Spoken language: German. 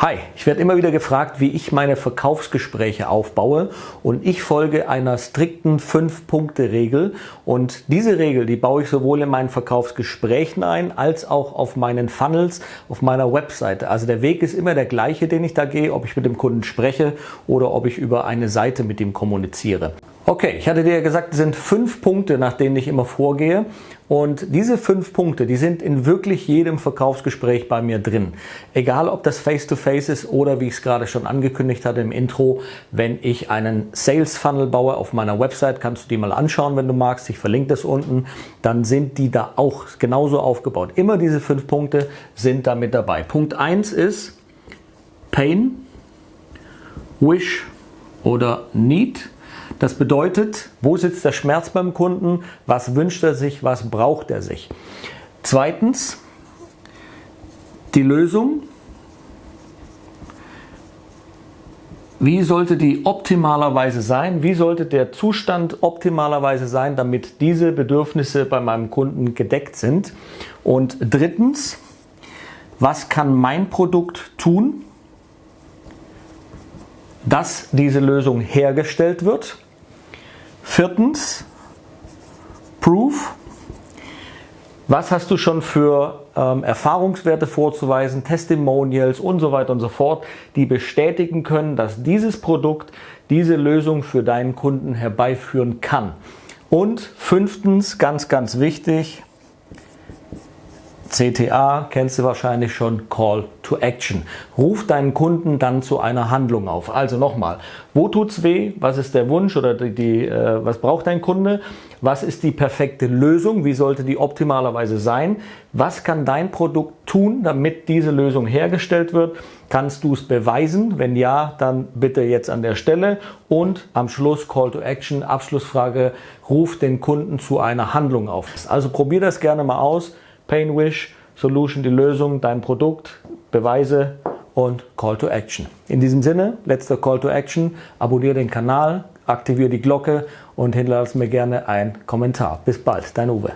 Hi, ich werde immer wieder gefragt, wie ich meine Verkaufsgespräche aufbaue und ich folge einer strikten 5-Punkte-Regel und diese Regel, die baue ich sowohl in meinen Verkaufsgesprächen ein, als auch auf meinen Funnels, auf meiner Webseite. Also der Weg ist immer der gleiche, den ich da gehe, ob ich mit dem Kunden spreche oder ob ich über eine Seite mit ihm kommuniziere. Okay, ich hatte dir ja gesagt, es sind fünf Punkte, nach denen ich immer vorgehe. Und diese fünf Punkte, die sind in wirklich jedem Verkaufsgespräch bei mir drin. Egal, ob das Face-to-Face -face ist oder wie ich es gerade schon angekündigt hatte im Intro, wenn ich einen Sales Funnel baue auf meiner Website, kannst du die mal anschauen, wenn du magst. Ich verlinke das unten. Dann sind die da auch genauso aufgebaut. Immer diese fünf Punkte sind da mit dabei. Punkt eins ist Pain, Wish oder Need. Das bedeutet, wo sitzt der Schmerz beim Kunden, was wünscht er sich, was braucht er sich. Zweitens, die Lösung. Wie sollte die optimalerweise sein? Wie sollte der Zustand optimalerweise sein, damit diese Bedürfnisse bei meinem Kunden gedeckt sind? Und drittens, was kann mein Produkt tun, dass diese Lösung hergestellt wird? Viertens, Proof. Was hast du schon für ähm, Erfahrungswerte vorzuweisen, Testimonials und so weiter und so fort, die bestätigen können, dass dieses Produkt diese Lösung für deinen Kunden herbeiführen kann. Und fünftens, ganz, ganz wichtig, CTA kennst du wahrscheinlich schon, Call to Action. Ruf deinen Kunden dann zu einer Handlung auf. Also nochmal, wo tut's weh? Was ist der Wunsch oder die, die äh, was braucht dein Kunde? Was ist die perfekte Lösung? Wie sollte die optimalerweise sein? Was kann dein Produkt tun, damit diese Lösung hergestellt wird? Kannst du es beweisen? Wenn ja, dann bitte jetzt an der Stelle. Und am Schluss Call to Action, Abschlussfrage, ruf den Kunden zu einer Handlung auf. Also probier das gerne mal aus. Painwish, Solution die Lösung, dein Produkt, Beweise und Call to Action. In diesem Sinne, letzter Call to Action, abonniere den Kanal, aktiviere die Glocke und hinterlasse mir gerne einen Kommentar. Bis bald, dein Uwe.